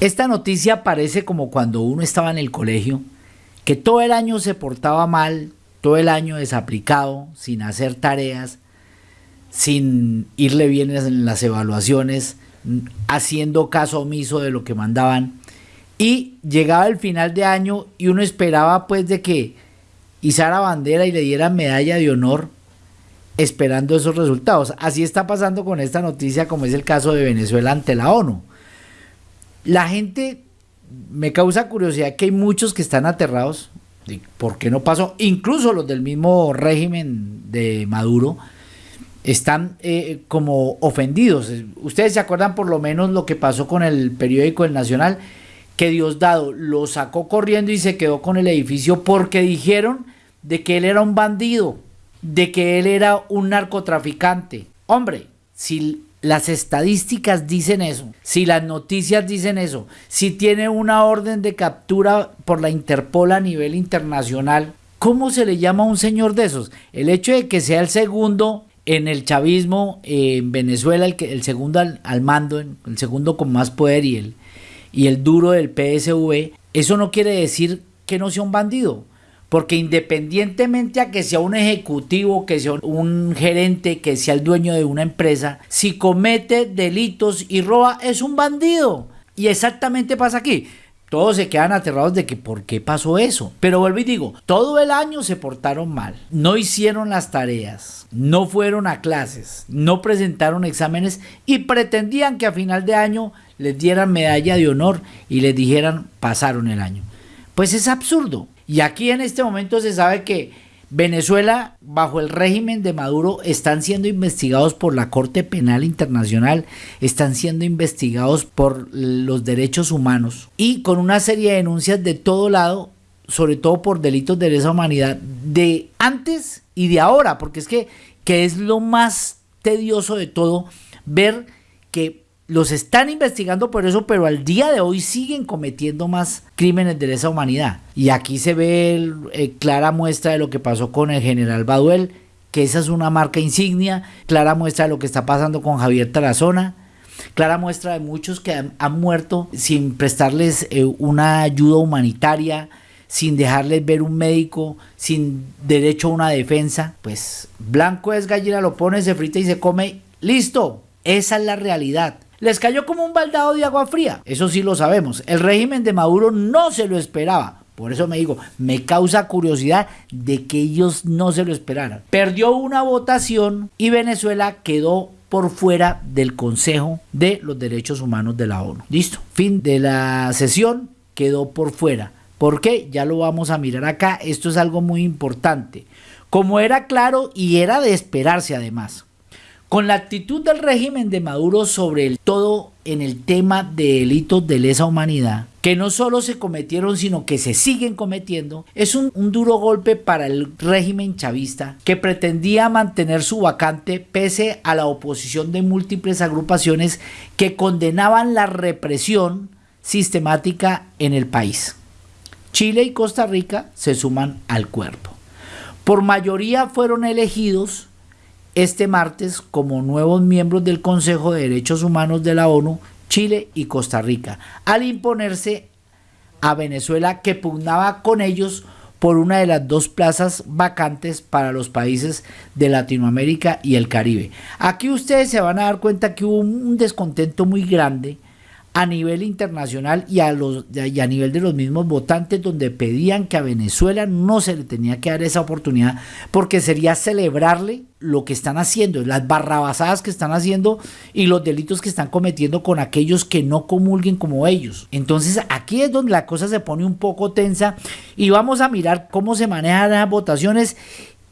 Esta noticia parece como cuando uno estaba en el colegio, que todo el año se portaba mal, todo el año desaplicado, sin hacer tareas, sin irle bien en las evaluaciones, haciendo caso omiso de lo que mandaban. Y llegaba el final de año y uno esperaba pues de que izara bandera y le dieran medalla de honor esperando esos resultados. Así está pasando con esta noticia como es el caso de Venezuela ante la ONU. La gente me causa curiosidad que hay muchos que están aterrados de por qué no pasó, incluso los del mismo régimen de Maduro están eh, como ofendidos. Ustedes se acuerdan por lo menos lo que pasó con el periódico El Nacional, que Diosdado lo sacó corriendo y se quedó con el edificio porque dijeron de que él era un bandido, de que él era un narcotraficante. Hombre, si las estadísticas dicen eso, si las noticias dicen eso, si tiene una orden de captura por la Interpol a nivel internacional, ¿cómo se le llama a un señor de esos? El hecho de que sea el segundo en el chavismo en Venezuela, el, que, el segundo al, mando, el segundo con más poder y el, y el duro del PSV, eso no quiere decir que no sea un bandido. Porque independientemente a que sea un ejecutivo, que sea un gerente, que sea el dueño de una empresa, si comete delitos y roba, es un bandido. Y exactamente pasa aquí. Todos se quedan aterrados de que por qué pasó eso. Pero vuelvo y digo, todo el año se portaron mal. No hicieron las tareas, no fueron a clases, no presentaron exámenes y pretendían que a final de año les dieran medalla de honor y les dijeran pasaron el año. Pues es absurdo. Y aquí en este momento se sabe que Venezuela, bajo el régimen de Maduro, están siendo investigados por la Corte Penal Internacional, están siendo investigados por los derechos humanos y con una serie de denuncias de todo lado, sobre todo por delitos de lesa humanidad, de antes y de ahora, porque es que, que es lo más tedioso de todo, ver que los están investigando por eso, pero al día de hoy siguen cometiendo más crímenes de lesa humanidad. Y aquí se ve eh, clara muestra de lo que pasó con el general Baduel, que esa es una marca insignia, clara muestra de lo que está pasando con Javier Tarazona, clara muestra de muchos que han, muerto sin prestarles eh, una ayuda humanitaria, sin dejarles ver un médico, sin derecho a una defensa. Pues blanco es gallina, lo pone, se frita y se come, listo. Esa es la realidad. Les cayó como un baldado de agua fría, eso sí lo sabemos. El régimen de Maduro no se lo esperaba. Por eso me digo, me causa curiosidad de que ellos no se lo esperaran. Perdió una votación y Venezuela quedó por fuera del Consejo de los Derechos Humanos de la ONU. Listo. Fin de la sesión, quedó por fuera. ¿Por qué? Ya lo vamos a mirar acá. Esto es algo muy importante. Como era claro y era de esperarse además. Con la actitud del régimen de Maduro sobre el todo en el tema de delitos de lesa humanidad, que no solo se cometieron, sino que se siguen cometiendo, es un, un, duro golpe para el régimen chavista que pretendía mantener su vacante pese a la oposición de múltiples agrupaciones que condenaban la represión sistemática en el país. Chile y Costa Rica se suman al cuerpo. Por mayoría fueron elegidos este martes como nuevos miembros del Consejo de Derechos Humanos de la ONU Chile y Costa Rica, al imponerse a Venezuela que pugnaba con ellos por una de las dos plazas vacantes para los países de Latinoamérica y el Caribe. Aquí ustedes se van a dar cuenta que hubo un descontento muy grande a nivel internacional y a, los, y a nivel de los mismos votantes donde pedían que a Venezuela no se le tenía que dar esa oportunidad porque sería celebrarle lo que están haciendo, las barrabasadas que están haciendo y los delitos que están cometiendo con aquellos que no comulguen como ellos. Entonces aquí es donde la cosa se pone un poco tensa y vamos a mirar cómo se manejan las votaciones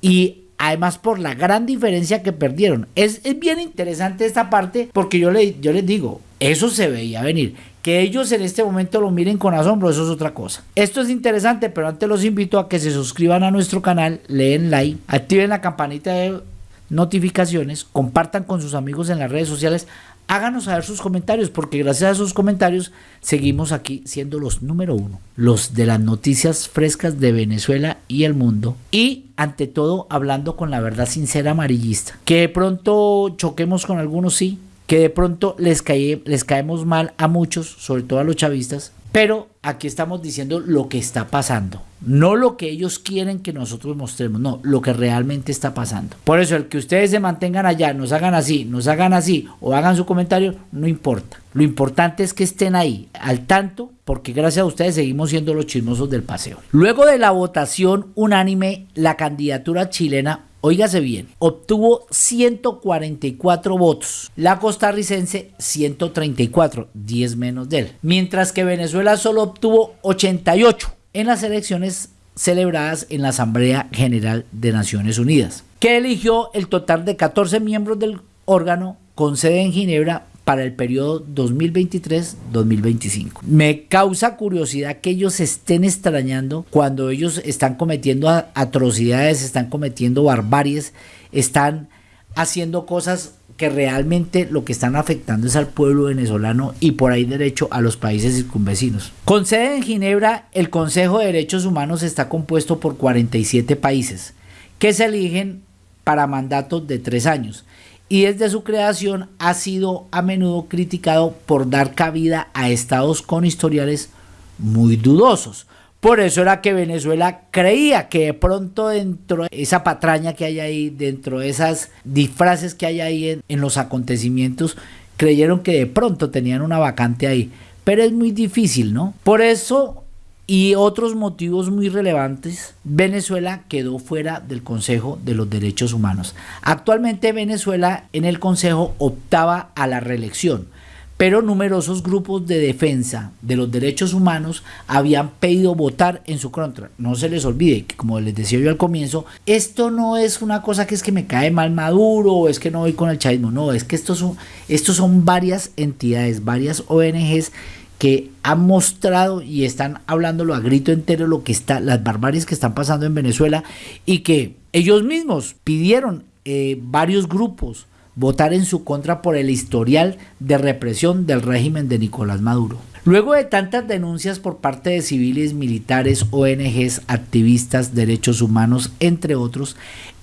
y además por la gran diferencia que perdieron. Es, bien interesante esta parte porque yo, le, yo les digo, eso se veía venir. Que ellos en este momento lo miren con asombro, eso es otra cosa. Esto es interesante, pero antes los invito a que se suscriban a nuestro canal, leen like, activen la campanita de notificaciones, compartan con sus amigos en las redes sociales, háganos saber sus comentarios, porque gracias a sus comentarios seguimos aquí siendo los número uno, los de las noticias frescas de Venezuela y el mundo, y ante todo hablando con la verdad sincera amarillista. Que de pronto choquemos con algunos, sí, que de pronto les, les caemos mal a muchos, sobre todo a los chavistas, pero aquí estamos diciendo lo que está pasando, no lo que ellos quieren que nosotros mostremos, no, lo que realmente está pasando. Por eso el que ustedes se mantengan allá, nos hagan así, nos hagan así o hagan su comentario, no importa. Lo importante es que estén ahí, al tanto, porque gracias a ustedes seguimos siendo los chismosos del paseo. Luego de la votación unánime, la candidatura chilena Óigase bien, obtuvo 144 votos, la costarricense 134, 10 menos de él, mientras que Venezuela solo obtuvo 88 en las elecciones celebradas en la Asamblea General de Naciones Unidas, que eligió el total de 14 miembros del órgano con sede en Ginebra para el periodo 2023-2025. Me causa curiosidad que ellos estén extrañando cuando ellos están cometiendo atrocidades, están cometiendo barbaries, están haciendo cosas que realmente lo que están afectando es al pueblo venezolano y por ahí derecho a los países circunvecinos. Con sede en Ginebra, el Consejo de Derechos Humanos está compuesto por 47 países que se eligen para mandatos de tres años y desde su creación ha sido a menudo criticado por dar cabida a estados con historiales muy dudosos. Por eso era que Venezuela creía que de pronto dentro de esa patraña que hay ahí, dentro de esas disfraces que hay ahí en, en los acontecimientos, creyeron que de pronto tenían una vacante ahí. Pero es muy difícil, ¿no? Por eso y otros motivos muy relevantes, Venezuela quedó fuera del Consejo de los Derechos Humanos. Actualmente Venezuela en el Consejo optaba a la reelección, pero numerosos grupos de defensa de los derechos humanos habían pedido votar en su contra. No se les olvide que, como les decía yo al comienzo, esto no es una cosa que es que me cae mal Maduro o es que no voy con el chavismo, no, es que estos son, estos son varias entidades, varias ONGs que han mostrado y están hablándolo a grito entero lo que está, las barbaries que están pasando en Venezuela y que ellos mismos pidieron eh, varios grupos votar en su contra por el historial de represión del régimen de Nicolás Maduro. Luego de tantas denuncias por parte de civiles, militares, ONGs, activistas, derechos humanos, entre otros,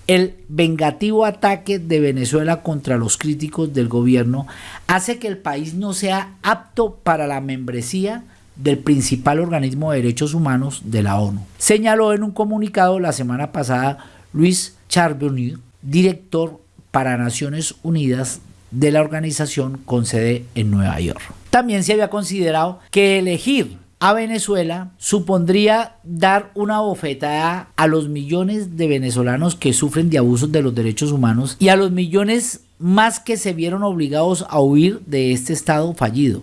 el vengativo ataque de Venezuela contra los críticos del gobierno hace que el país no sea apto para la membresía del principal organismo de derechos humanos de la ONU. Señaló en un comunicado la semana pasada Luis Charbonnier, director para Naciones Unidas de la organización con sede en Nueva York. También se había considerado que elegir a Venezuela supondría dar una bofetada a los millones de venezolanos que sufren de abusos de los derechos humanos y a los millones más que se vieron obligados a huir de este estado fallido.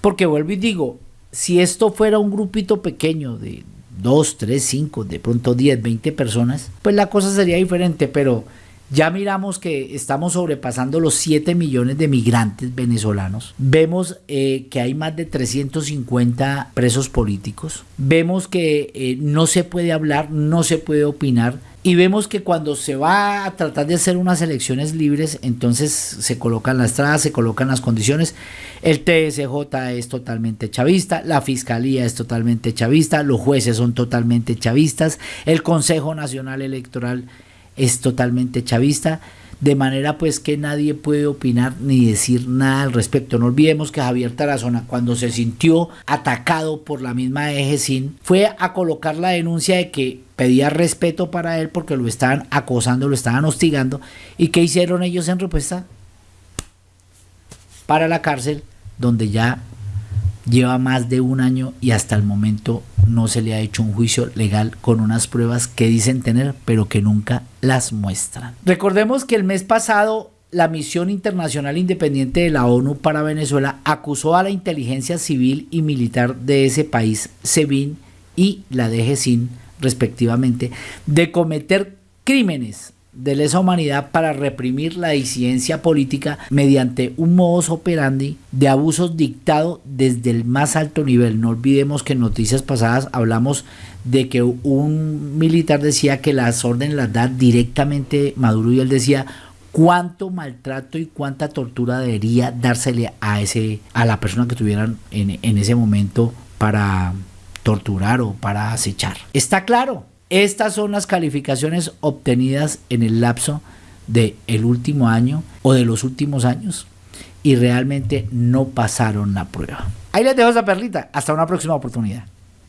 Porque vuelvo y digo, si esto fuera un grupito pequeño de 2, 3, 5, de pronto 10, 20 personas, pues la cosa sería diferente, pero ya miramos que estamos sobrepasando los 7 millones de migrantes venezolanos. Vemos eh, que hay más de 350 presos políticos. Vemos que eh, no se puede hablar, no se puede opinar. Y vemos que cuando se va a tratar de hacer unas elecciones libres, entonces se colocan las estrada, se colocan las condiciones. El TSJ es totalmente chavista, la Fiscalía es totalmente chavista, los jueces son totalmente chavistas, el Consejo Nacional Electoral es totalmente chavista, de manera pues que nadie puede opinar ni decir nada al respecto. No olvidemos que Javier Tarazona cuando se sintió atacado por la misma EGESIN fue a colocar la denuncia de que pedía respeto para él porque lo estaban acosando, lo estaban hostigando y ¿qué hicieron ellos en respuesta? Para la cárcel donde ya lleva más de un año y hasta el momento no se le ha hecho un juicio legal con unas pruebas que dicen tener pero que nunca las muestran. Recordemos que el mes pasado la Misión Internacional Independiente de la ONU para Venezuela acusó a la inteligencia civil y militar de ese país, SEBIN y la DGCIN respectivamente, de cometer crímenes de lesa humanidad para reprimir la disidencia política mediante un modus operandi de abusos dictado desde el más alto nivel. No olvidemos que en noticias pasadas hablamos de que un militar decía que las órdenes las da directamente Maduro y él decía cuánto maltrato y cuánta tortura debería dársele a ese a la persona que tuvieran en, en ese momento para torturar o para acechar. Está claro, estas son las calificaciones obtenidas en el lapso del el último año o de los últimos años. y realmente no pasaron la prueba. Ahí les dejo esa perlita. Hasta una próxima oportunidad.